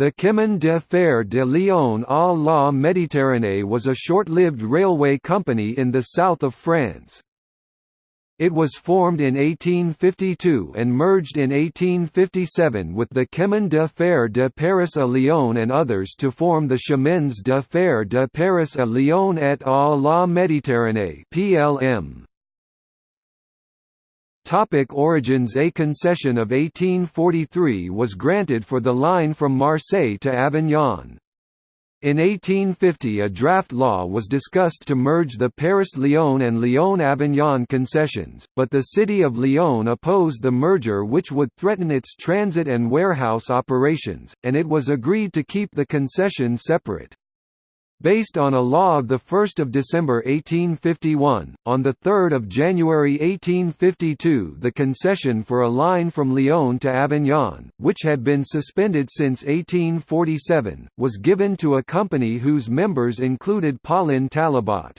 The Chemin de Fer de Lyon à la Méditerranée was a short-lived railway company in the south of France. It was formed in 1852 and merged in 1857 with the Chemin de Fer de Paris à Lyon and others to form the Chemins de Fer de Paris à Lyon et à la Méditerranée (PLM). Topic origins A concession of 1843 was granted for the line from Marseille to Avignon. In 1850 a draft law was discussed to merge the Paris-Lyon and Lyon-Avignon concessions, but the city of Lyon opposed the merger which would threaten its transit and warehouse operations, and it was agreed to keep the concession separate. Based on a law of 1 December 1851, on 3 January 1852 the concession for a line from Lyon to Avignon, which had been suspended since 1847, was given to a company whose members included Paulin Talabat.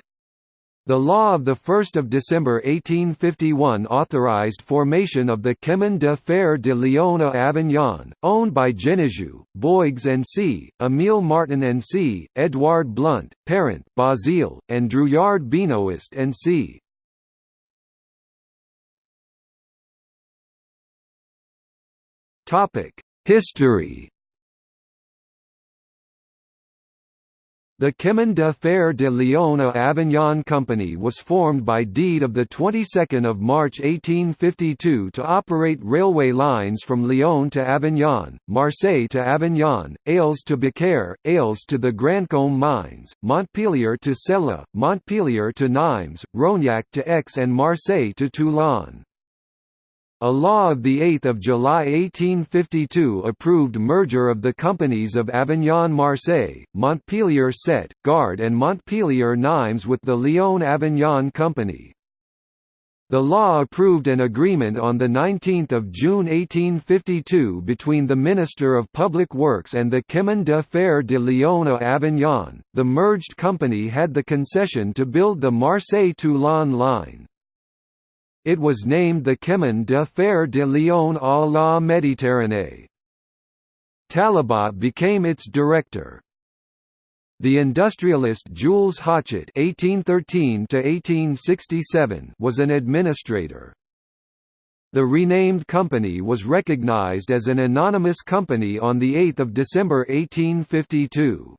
The law of 1 December 1851 authorized formation of the Chemin de Fer de Lyon à Avignon, owned by Genejou, Bouygues and C., Émile Martin and C., Edouard Blunt, Parent, Basile, and Drouillard Benoist and C. History The Chemin de Fer de Lyon à Avignon Company was formed by deed of the 22nd of March 1852 to operate railway lines from Lyon to Avignon, Marseille to Avignon, Arles to Beaucaire, Arles to the Grandcombe mines, Montpellier to Celle, Montpellier to Nimes, Rognac to Aix and Marseille to Toulon. A law of 8 July 1852 approved merger of the companies of Avignon-Marseille, Montpellier-Sète, Gard and Montpellier-Nimes with the Lyon-Avignon Company. The law approved an agreement on 19 June 1852 between the Minister of Public Works and the Chemin de Fer de Lyon à Avignon. The merged company had the concession to build the Marseille-Toulon line. It was named the Chemin de Fer de Lyon à la Méditerranée. Talabat became its director. The industrialist Jules Hochet (1813–1867) was an administrator. The renamed company was recognized as an anonymous company on 8 December 1852.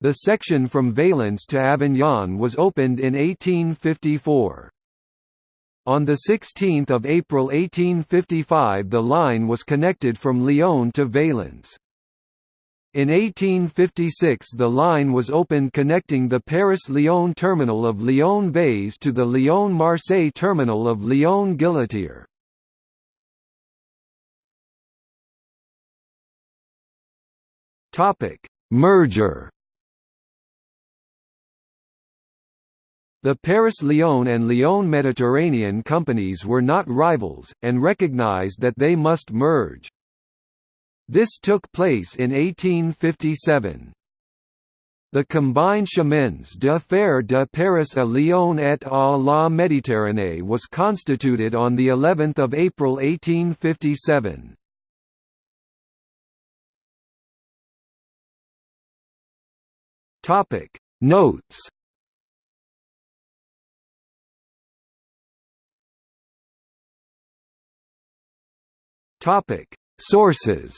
The section from Valence to Avignon was opened in 1854. On 16 April 1855 the line was connected from Lyon to Valence. In 1856 the line was opened connecting the Paris-Lyon terminal of Lyon-Vaise to the Lyon-Marseille terminal of Lyon-Guillotière. Merger The Paris-Lyon and Lyon-Mediterranean companies were not rivals, and recognized that they must merge. This took place in 1857. The combined Chemins de Fer de Paris à Lyon et à la Méditerranée was constituted on the 11th of April 1857. Topic Notes Topic: Sources.